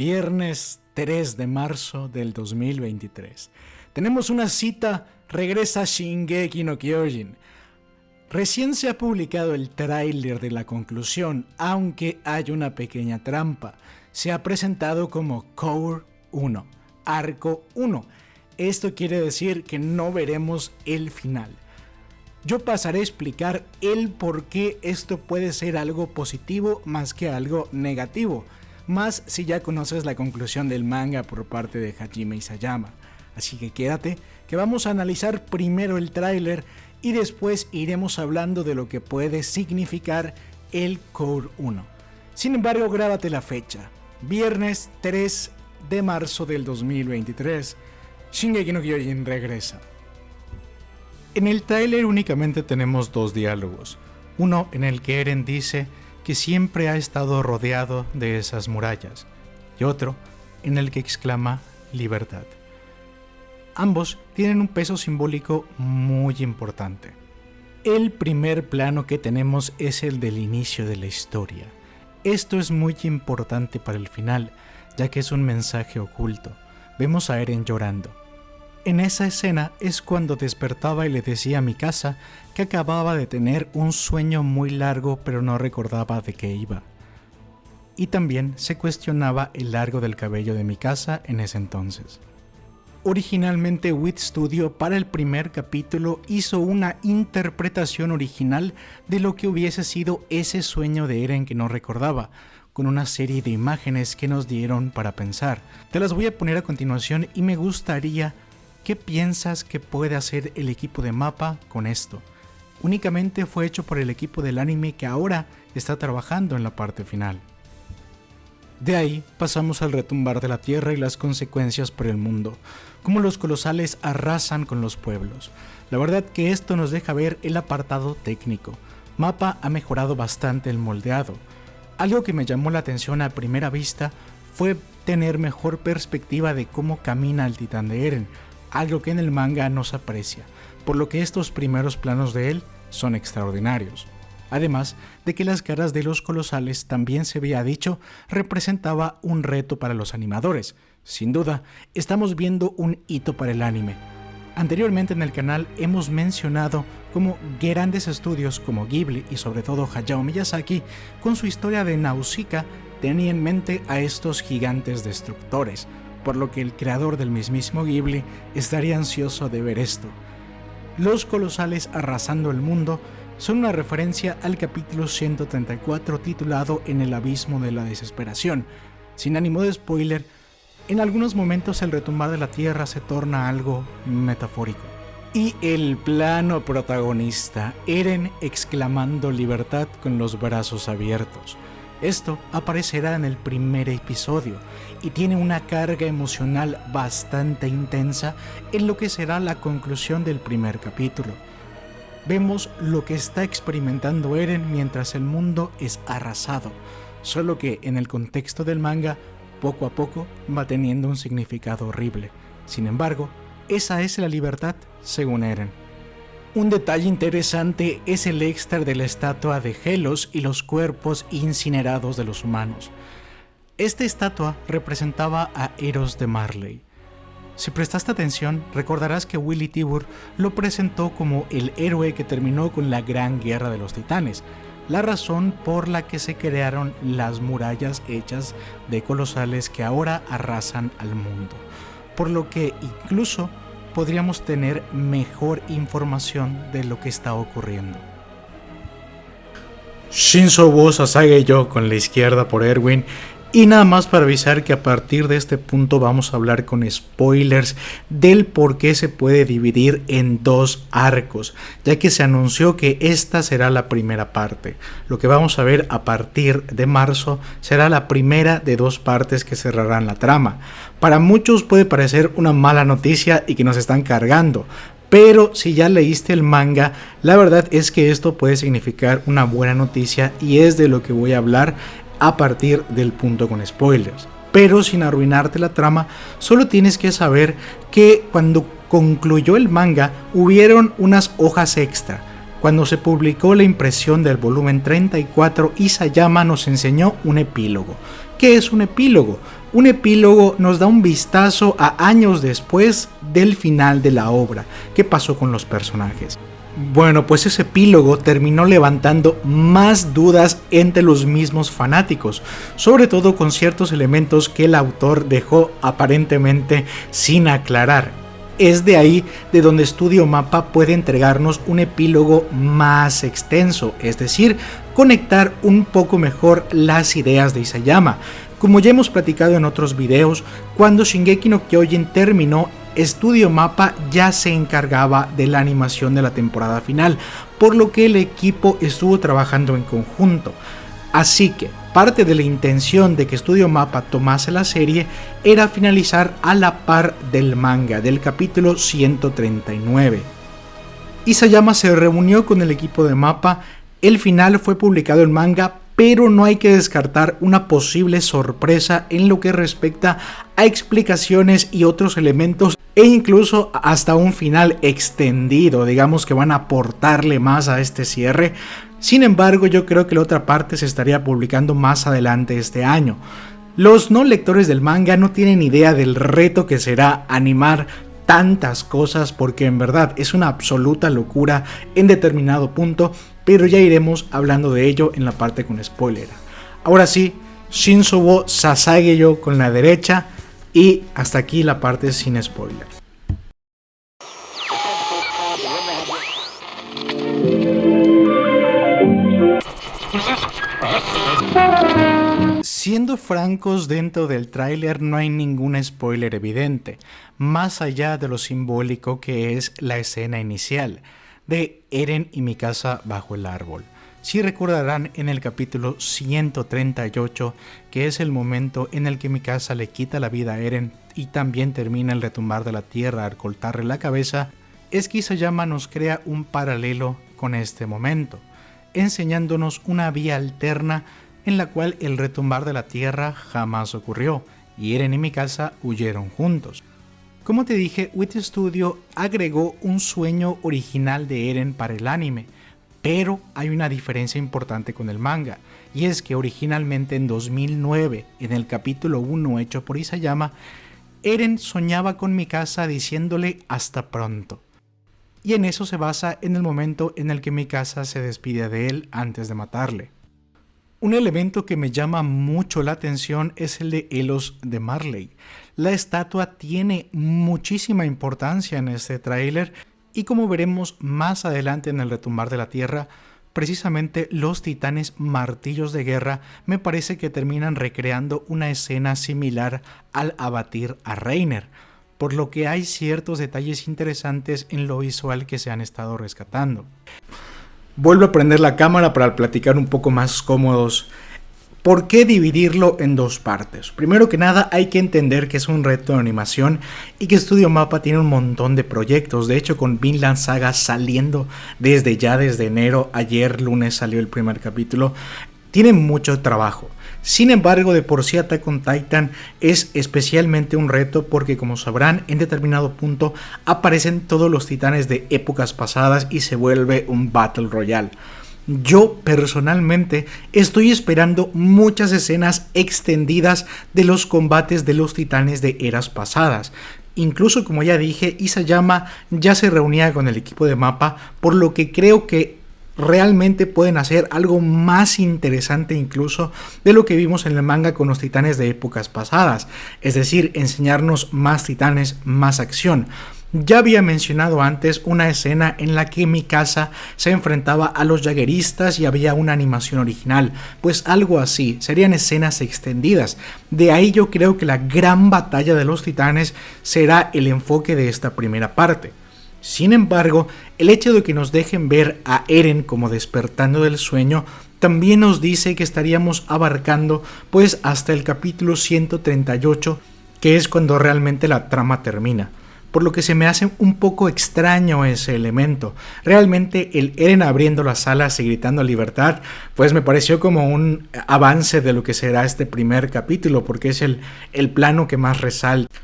Viernes 3 de marzo del 2023. Tenemos una cita, regresa Shingeki no Kyojin. Recién se ha publicado el tráiler de la conclusión, aunque hay una pequeña trampa. Se ha presentado como Core 1, Arco 1. Esto quiere decir que no veremos el final. Yo pasaré a explicar el por qué esto puede ser algo positivo más que algo negativo más si ya conoces la conclusión del manga por parte de Hajime Isayama. Así que quédate, que vamos a analizar primero el tráiler y después iremos hablando de lo que puede significar el Core 1. Sin embargo, grábate la fecha, viernes 3 de marzo del 2023, Shingeki no Kyojin regresa. En el tráiler únicamente tenemos dos diálogos, uno en el que Eren dice que siempre ha estado rodeado de esas murallas, y otro en el que exclama libertad. Ambos tienen un peso simbólico muy importante. El primer plano que tenemos es el del inicio de la historia. Esto es muy importante para el final, ya que es un mensaje oculto. Vemos a Eren llorando. En esa escena es cuando despertaba y le decía a mi casa que acababa de tener un sueño muy largo pero no recordaba de qué iba. Y también se cuestionaba el largo del cabello de mi casa en ese entonces. Originalmente Wit Studio para el primer capítulo hizo una interpretación original de lo que hubiese sido ese sueño de Eren que no recordaba, con una serie de imágenes que nos dieron para pensar. Te las voy a poner a continuación y me gustaría ¿Qué piensas que puede hacer el equipo de Mapa con esto? Únicamente fue hecho por el equipo del anime que ahora está trabajando en la parte final. De ahí pasamos al retumbar de la tierra y las consecuencias por el mundo, como los colosales arrasan con los pueblos. La verdad que esto nos deja ver el apartado técnico. Mapa ha mejorado bastante el moldeado. Algo que me llamó la atención a primera vista fue tener mejor perspectiva de cómo camina el titán de Eren, algo que en el manga no se aprecia, por lo que estos primeros planos de él son extraordinarios. Además de que las caras de los colosales también se había dicho representaba un reto para los animadores. Sin duda, estamos viendo un hito para el anime. Anteriormente en el canal hemos mencionado cómo grandes estudios como Ghibli y sobre todo Hayao Miyazaki con su historia de Nausicaa tenían en mente a estos gigantes destructores, por lo que el creador del mismísimo Ghibli estaría ansioso de ver esto. Los colosales arrasando el mundo son una referencia al capítulo 134 titulado En el abismo de la desesperación. Sin ánimo de spoiler, en algunos momentos el retumbar de la tierra se torna algo metafórico. Y el plano protagonista, Eren exclamando libertad con los brazos abiertos. Esto aparecerá en el primer episodio y tiene una carga emocional bastante intensa en lo que será la conclusión del primer capítulo. Vemos lo que está experimentando Eren mientras el mundo es arrasado, solo que en el contexto del manga poco a poco va teniendo un significado horrible. Sin embargo, esa es la libertad según Eren. Un detalle interesante es el extra de la estatua de Helos y los cuerpos incinerados de los humanos. Esta estatua representaba a Eros de Marley. Si prestaste atención, recordarás que Willy Tibur lo presentó como el héroe que terminó con la Gran Guerra de los Titanes, la razón por la que se crearon las murallas hechas de colosales que ahora arrasan al mundo. Por lo que incluso podríamos tener mejor información de lo que está ocurriendo. Shinzo Sasage yo con la izquierda por Erwin y nada más para avisar que a partir de este punto vamos a hablar con spoilers del por qué se puede dividir en dos arcos, ya que se anunció que esta será la primera parte. Lo que vamos a ver a partir de marzo será la primera de dos partes que cerrarán la trama. Para muchos puede parecer una mala noticia y que nos están cargando, pero si ya leíste el manga, la verdad es que esto puede significar una buena noticia y es de lo que voy a hablar a partir del punto con spoilers. Pero sin arruinarte la trama, solo tienes que saber que cuando concluyó el manga hubieron unas hojas extra. Cuando se publicó la impresión del volumen 34, Isayama nos enseñó un epílogo. ¿Qué es un epílogo? Un epílogo nos da un vistazo a años después del final de la obra. ¿Qué pasó con los personajes? Bueno, pues ese epílogo terminó levantando más dudas entre los mismos fanáticos, sobre todo con ciertos elementos que el autor dejó aparentemente sin aclarar. Es de ahí de donde Studio Mapa puede entregarnos un epílogo más extenso, es decir, conectar un poco mejor las ideas de Isayama. Como ya hemos platicado en otros videos, cuando Shingeki no Kyojin terminó, Studio Mapa ya se encargaba de la animación de la temporada final, por lo que el equipo estuvo trabajando en conjunto. Así que parte de la intención de que Studio Mapa tomase la serie era finalizar a la par del manga del capítulo 139. Isayama se reunió con el equipo de Mapa, el final fue publicado en manga, pero no hay que descartar una posible sorpresa en lo que respecta a explicaciones y otros elementos e incluso hasta un final extendido, digamos que van a aportarle más a este cierre. Sin embargo, yo creo que la otra parte se estaría publicando más adelante este año. Los no lectores del manga no tienen idea del reto que será animar tantas cosas porque en verdad es una absoluta locura en determinado punto, pero ya iremos hablando de ello en la parte con spoiler. Ahora sí, Shinsobo Sasageyo con la derecha y hasta aquí la parte sin spoiler. Siendo francos, dentro del tráiler no hay ningún spoiler evidente, más allá de lo simbólico que es la escena inicial de Eren y Mikasa bajo el árbol. Si recordarán en el capítulo 138, que es el momento en el que Mikasa le quita la vida a Eren y también termina el retumbar de la tierra al cortarle la cabeza, es que Isayama nos crea un paralelo con este momento, enseñándonos una vía alterna en la cual el retumbar de la tierra jamás ocurrió, y Eren y Mikasa huyeron juntos. Como te dije, Wit Studio agregó un sueño original de Eren para el anime, pero hay una diferencia importante con el manga, y es que originalmente en 2009, en el capítulo 1 hecho por Isayama, Eren soñaba con Mikasa diciéndole hasta pronto. Y en eso se basa en el momento en el que Mikasa se despide de él antes de matarle. Un elemento que me llama mucho la atención es el de Elos de Marley. La estatua tiene muchísima importancia en este tráiler y como veremos más adelante en el retumbar de la Tierra, precisamente los titanes martillos de guerra me parece que terminan recreando una escena similar al abatir a Reiner, por lo que hay ciertos detalles interesantes en lo visual que se han estado rescatando. Vuelvo a prender la cámara para platicar un poco más cómodos. ¿Por qué dividirlo en dos partes? Primero que nada hay que entender que es un reto de animación y que Studio Mapa tiene un montón de proyectos. De hecho con Vinland Saga saliendo desde ya desde enero, ayer lunes salió el primer capítulo, tiene mucho trabajo. Sin embargo, de por sí Attack Titan es especialmente un reto porque como sabrán, en determinado punto aparecen todos los titanes de épocas pasadas y se vuelve un Battle Royale. Yo personalmente estoy esperando muchas escenas extendidas de los combates de los titanes de eras pasadas. Incluso como ya dije, Isayama ya se reunía con el equipo de mapa, por lo que creo que realmente pueden hacer algo más interesante incluso de lo que vimos en el manga con los titanes de épocas pasadas, es decir, enseñarnos más titanes, más acción. Ya había mencionado antes una escena en la que Mikasa se enfrentaba a los jagueristas y había una animación original, pues algo así, serían escenas extendidas. De ahí yo creo que la gran batalla de los titanes será el enfoque de esta primera parte. Sin embargo, el hecho de que nos dejen ver a Eren como despertando del sueño también nos dice que estaríamos abarcando pues hasta el capítulo 138, que es cuando realmente la trama termina. Por lo que se me hace un poco extraño ese elemento. Realmente el Eren abriendo las alas y gritando libertad, pues me pareció como un avance de lo que será este primer capítulo, porque es el, el plano que más resalta.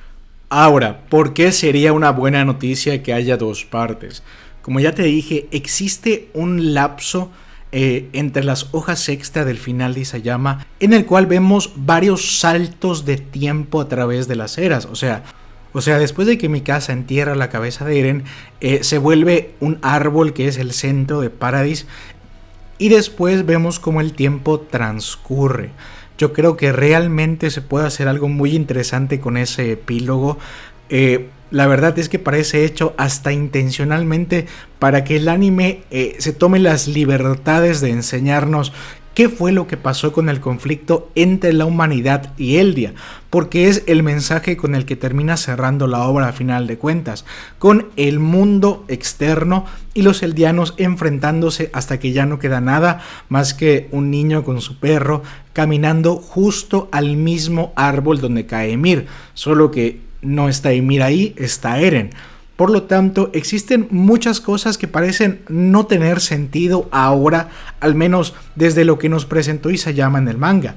Ahora, ¿por qué sería una buena noticia que haya dos partes? como ya te dije, existe un lapso eh, entre las hojas extra del final de Isayama en el cual vemos varios saltos de tiempo a través de las eras. O sea, o sea, después de que mi casa entierra la cabeza de Eren, eh, se vuelve un árbol que es el centro de Paradis. Y después vemos cómo el tiempo transcurre. Yo creo que realmente se puede hacer algo muy interesante con ese epílogo. Eh, la verdad es que parece hecho hasta intencionalmente para que el anime eh, se tome las libertades de enseñarnos qué fue lo que pasó con el conflicto entre la humanidad y Eldia, porque es el mensaje con el que termina cerrando la obra a final de cuentas, con el mundo externo y los eldianos enfrentándose hasta que ya no queda nada más que un niño con su perro caminando justo al mismo árbol donde cae Emir, solo que no está Emir ahí, está Eren. Por lo tanto, existen muchas cosas que parecen no tener sentido ahora, al menos desde lo que nos presentó Isayama en el manga.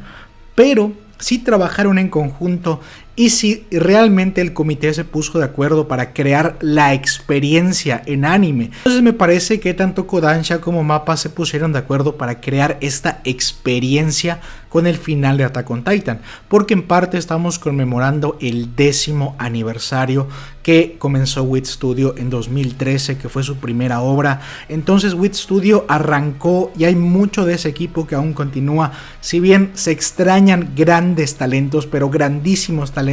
Pero si trabajaron en conjunto y si realmente el comité se puso de acuerdo para crear la experiencia en anime. Entonces me parece que tanto Kodansha como Mappa se pusieron de acuerdo para crear esta experiencia con el final de Attack on Titan, porque en parte estamos conmemorando el décimo aniversario que comenzó WIT Studio en 2013, que fue su primera obra. Entonces WIT Studio arrancó y hay mucho de ese equipo que aún continúa, si bien se extrañan grandes talentos, pero grandísimos talentos,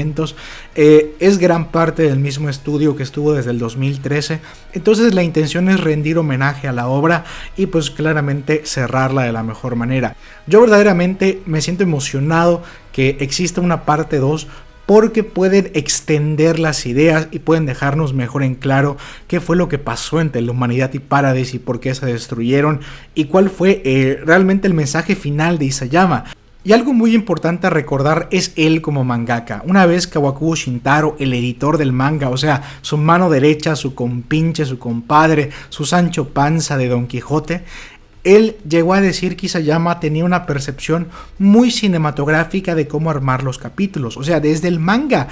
eh, es gran parte del mismo estudio que estuvo desde el 2013. Entonces la intención es rendir homenaje a la obra y pues claramente cerrarla de la mejor manera. Yo verdaderamente me siento emocionado que exista una parte 2 porque pueden extender las ideas y pueden dejarnos mejor en claro qué fue lo que pasó entre la humanidad y Paradis y por qué se destruyeron y cuál fue eh, realmente el mensaje final de Isayama. Y algo muy importante a recordar es él como mangaka. Una vez Kawakubo Shintaro, el editor del manga, o sea, su mano derecha, su compinche, su compadre, su Sancho Panza de Don Quijote, él llegó a decir que Isayama tenía una percepción muy cinematográfica de cómo armar los capítulos, o sea, desde el manga.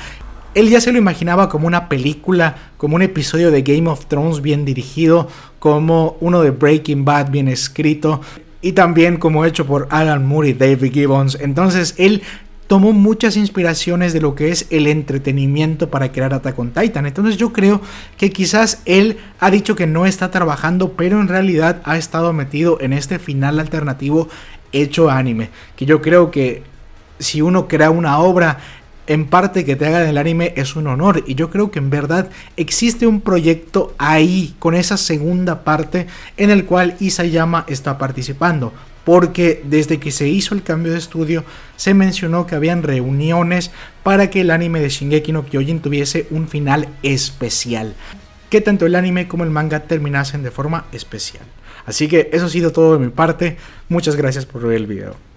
Él ya se lo imaginaba como una película, como un episodio de Game of Thrones bien dirigido, como uno de Breaking Bad bien escrito y también como hecho por Alan Moore y David Gibbons. Entonces él tomó muchas inspiraciones de lo que es el entretenimiento para crear Attack Titan. Entonces yo creo que quizás él ha dicho que no está trabajando, pero en realidad ha estado metido en este final alternativo hecho anime. Que yo creo que si uno crea una obra en parte que te haga el anime es un honor y yo creo que en verdad existe un proyecto ahí con esa segunda parte en el cual Isayama está participando porque desde que se hizo el cambio de estudio se mencionó que habían reuniones para que el anime de Shingeki no Kyojin tuviese un final especial, que tanto el anime como el manga terminasen de forma especial. Así que eso ha sido todo de mi parte, muchas gracias por ver el video.